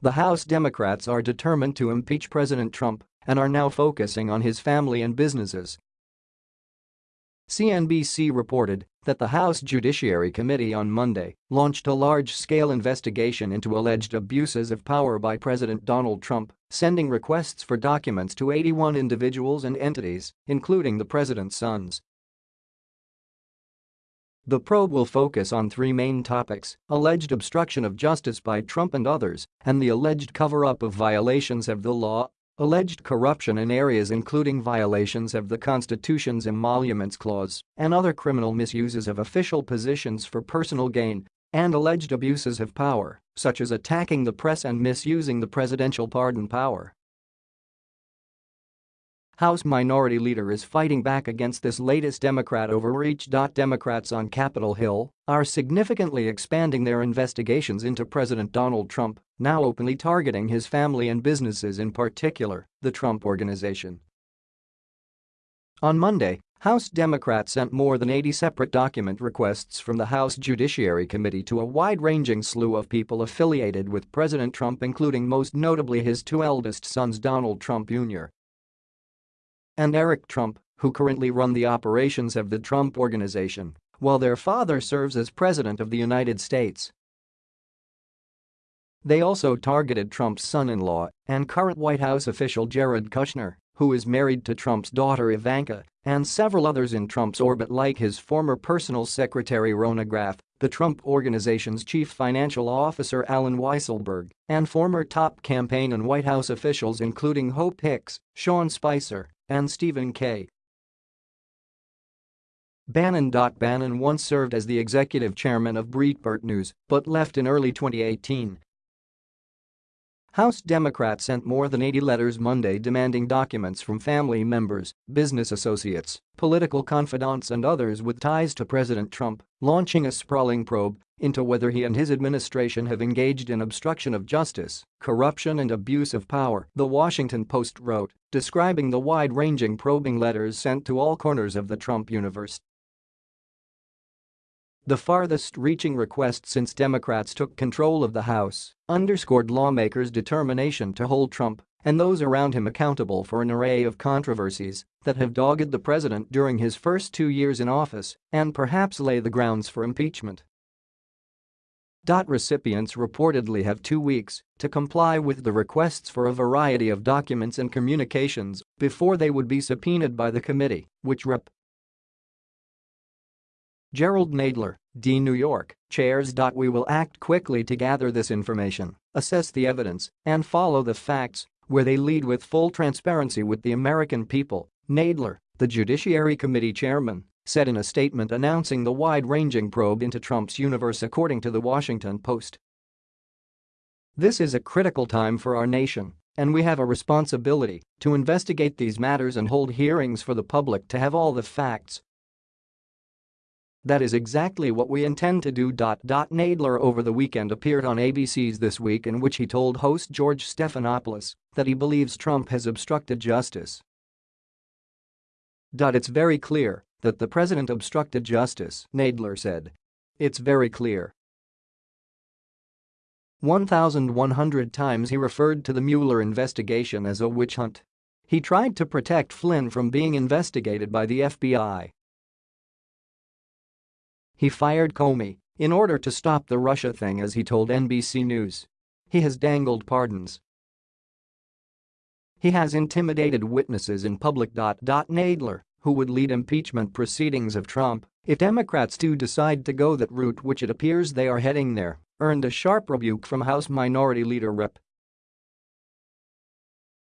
The House Democrats are determined to impeach President Trump and are now focusing on his family and businesses. CNBC reported that the House Judiciary Committee on Monday launched a large-scale investigation into alleged abuses of power by President Donald Trump, sending requests for documents to 81 individuals and entities, including the president's sons. The probe will focus on three main topics, alleged obstruction of justice by Trump and others, and the alleged cover-up of violations of the law Alleged corruption in areas including violations of the Constitution's Emoluments Clause and other criminal misuses of official positions for personal gain and alleged abuses of power, such as attacking the press and misusing the presidential pardon power. House Minority Leader is fighting back against this latest Democrat overreach. Democrats on Capitol Hill are significantly expanding their investigations into President Donald Trump, now openly targeting his family and businesses in particular, the Trump Organization. On Monday, House Democrats sent more than 80 separate document requests from the House Judiciary Committee to a wide-ranging slew of people affiliated with President Trump including most notably his two eldest sons Donald Trump Jr and Eric Trump, who currently run the operations of the Trump Organization, while their father serves as President of the United States. They also targeted Trump's son-in-law and current White House official Jared Kushner, who is married to Trump's daughter Ivanka, and several others in Trump's orbit like his former personal secretary Rona Graff, the Trump Organization's chief financial officer Allen Weisselberg, and former top campaign and White House officials including Hope Hicks, Sean Spicer, and Stephen K. Bannon. Bannon once served as the executive chairman of Breitbart News but left in early 2018 House Democrats sent more than 80 letters Monday demanding documents from family members, business associates, political confidants and others with ties to President Trump, launching a sprawling probe into whether he and his administration have engaged in obstruction of justice, corruption and abuse of power, The Washington Post wrote, describing the wide-ranging probing letters sent to all corners of the Trump universe. The farthest-reaching request since Democrats took control of the House underscored lawmakers' determination to hold Trump and those around him accountable for an array of controversies that have dogged the president during his first two years in office and perhaps lay the grounds for impeachment. Dot recipients reportedly have two weeks to comply with the requests for a variety of documents and communications before they would be subpoenaed by the committee, which Rep. Jerrold Nadler, D. New York, chairs. Dot we will act quickly to gather this information, assess the evidence, and follow the facts, where they lead with full transparency with the American people, Nadler, the Judiciary Committee chairman, said in a statement announcing the wide-ranging probe into Trump's universe according to The Washington Post. This is a critical time for our nation, and we have a responsibility to investigate these matters and hold hearings for the public to have all the facts, that is exactly what we intend to do. Nadler over the weekend appeared on ABC's This Week in which he told host George Stephanopoulos that he believes Trump has obstructed justice. It's very clear that the president obstructed justice, Nadler said. It's very clear. 1,100 times he referred to the Mueller investigation as a witch hunt. He tried to protect Flynn from being investigated by the FBI he fired Comey in order to stop the Russia thing as he told NBC News. He has dangled pardons. He has intimidated witnesses in public. Nadler, who would lead impeachment proceedings of Trump if Democrats do decide to go that route which it appears they are heading there, earned a sharp rebuke from House Minority Leader Rep.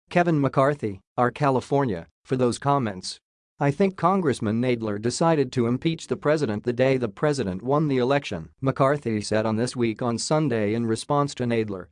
Kevin McCarthy, R. California, for those comments. I think Congressman Nadler decided to impeach the president the day the president won the election, McCarthy said on This Week on Sunday in response to Nadler